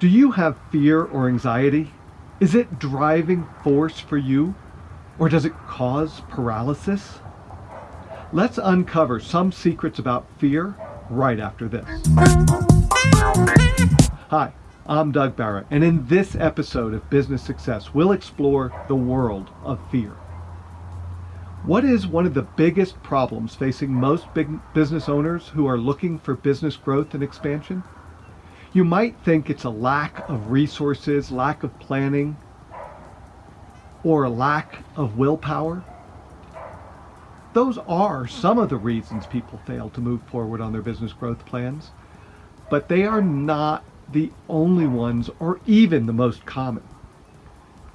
Do you have fear or anxiety? Is it driving force for you? Or does it cause paralysis? Let's uncover some secrets about fear right after this. Hi, I'm Doug Barrett, and in this episode of Business Success, we'll explore the world of fear. What is one of the biggest problems facing most big business owners who are looking for business growth and expansion? You might think it's a lack of resources, lack of planning, or a lack of willpower. Those are some of the reasons people fail to move forward on their business growth plans, but they are not the only ones or even the most common.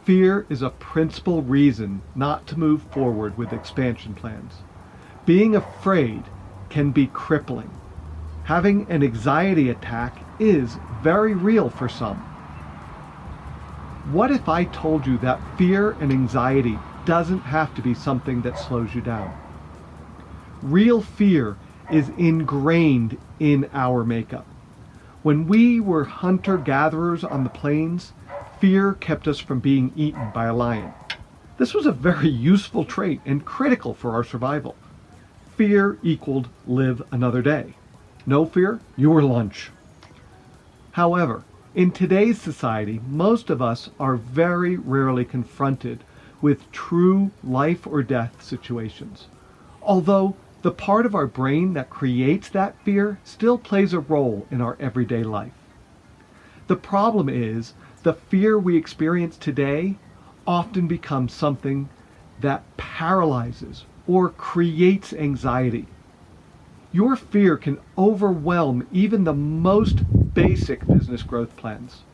Fear is a principal reason not to move forward with expansion plans. Being afraid can be crippling. Having an anxiety attack is very real for some. What if I told you that fear and anxiety doesn't have to be something that slows you down? Real fear is ingrained in our makeup. When we were hunter-gatherers on the plains, fear kept us from being eaten by a lion. This was a very useful trait and critical for our survival. Fear equaled live another day. No fear, you were lunch. However, in today's society, most of us are very rarely confronted with true life or death situations. Although the part of our brain that creates that fear still plays a role in our everyday life. The problem is the fear we experience today often becomes something that paralyzes or creates anxiety your fear can overwhelm even the most basic business growth plans.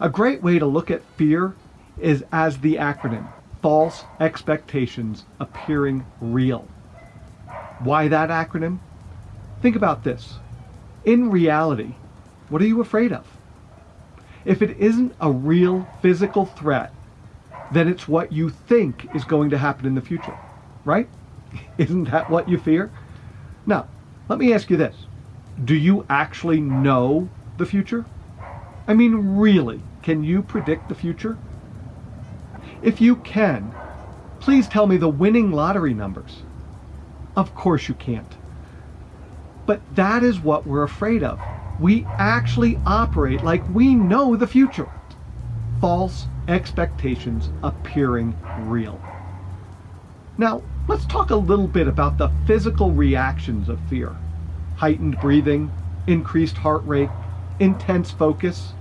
A great way to look at fear is as the acronym, false expectations appearing real. Why that acronym? Think about this. In reality, what are you afraid of? If it isn't a real physical threat, then it's what you think is going to happen in the future, right? Isn't that what you fear? Now, let me ask you this. Do you actually know the future? I mean, really, can you predict the future? If you can, please tell me the winning lottery numbers. Of course you can't. But that is what we're afraid of. We actually operate like we know the future. False expectations appearing real. Now, let's talk a little bit about the physical reactions of fear. Heightened breathing, increased heart rate, intense focus.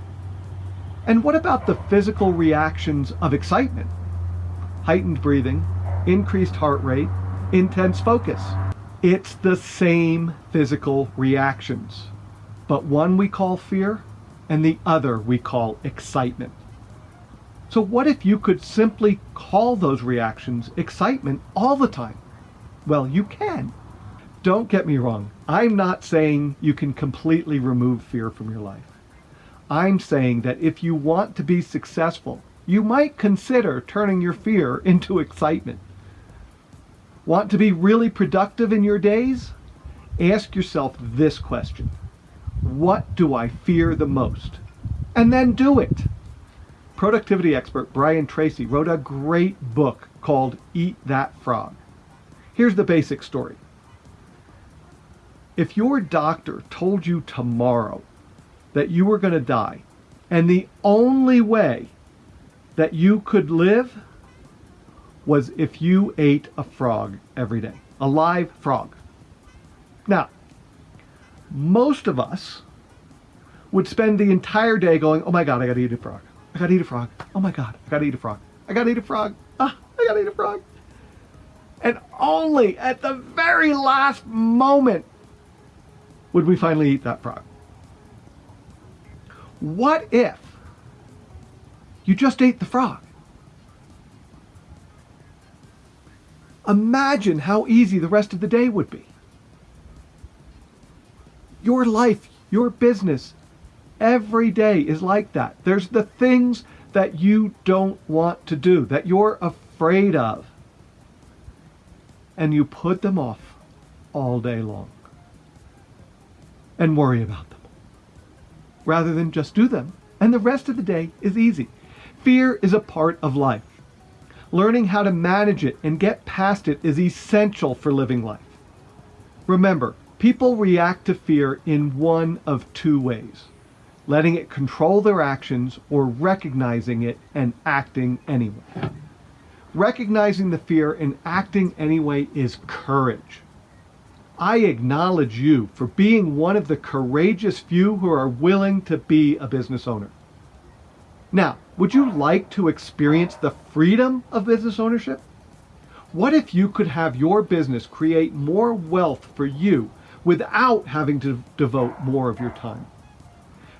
And what about the physical reactions of excitement? Heightened breathing, increased heart rate, intense focus. It's the same physical reactions, but one we call fear and the other we call excitement. So what if you could simply call those reactions excitement all the time? Well, you can. Don't get me wrong. I'm not saying you can completely remove fear from your life. I'm saying that if you want to be successful, you might consider turning your fear into excitement. Want to be really productive in your days? Ask yourself this question. What do I fear the most? And then do it productivity expert Brian Tracy wrote a great book called Eat That Frog. Here's the basic story. If your doctor told you tomorrow that you were going to die, and the only way that you could live was if you ate a frog every day, a live frog. Now, most of us would spend the entire day going, oh my God, I got to eat a frog. I gotta eat a frog. Oh my god, I gotta eat a frog. I gotta eat a frog. Ah, I gotta eat a frog. And only at the very last moment would we finally eat that frog. What if you just ate the frog? Imagine how easy the rest of the day would be. Your life, your business, Every day is like that. There's the things that you don't want to do, that you're afraid of. And you put them off all day long and worry about them. rather than just do them, and the rest of the day is easy. Fear is a part of life. Learning how to manage it and get past it is essential for living life. Remember, people react to fear in one of two ways letting it control their actions or recognizing it and acting anyway. Recognizing the fear and acting anyway is courage. I acknowledge you for being one of the courageous few who are willing to be a business owner. Now, would you like to experience the freedom of business ownership? What if you could have your business create more wealth for you without having to devote more of your time?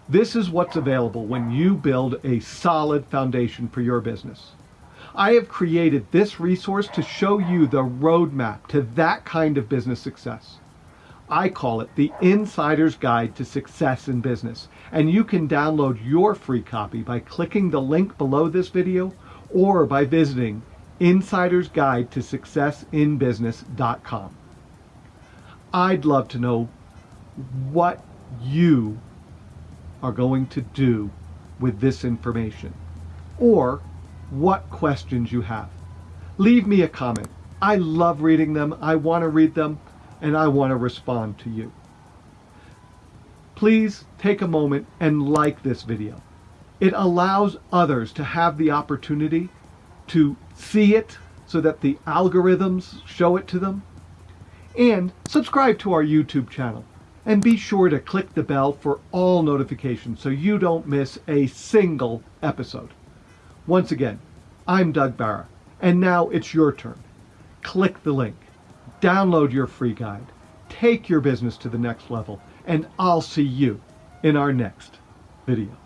This is what's available when you build a solid foundation for your business. I have created this resource to show you the roadmap to that kind of business success. I call it the Insider's Guide to Success in Business, and you can download your free copy by clicking the link below this video or by visiting Insider's Guide to Successinbusiness.com. I'd love to know what you are going to do with this information or what questions you have. Leave me a comment. I love reading them. I want to read them and I want to respond to you. Please take a moment and like this video. It allows others to have the opportunity to see it so that the algorithms show it to them. And subscribe to our YouTube channel. And be sure to click the bell for all notifications so you don't miss a single episode. Once again, I'm Doug Barra, and now it's your turn. Click the link download your free guide, take your business to the next level, and I'll see you in our next video.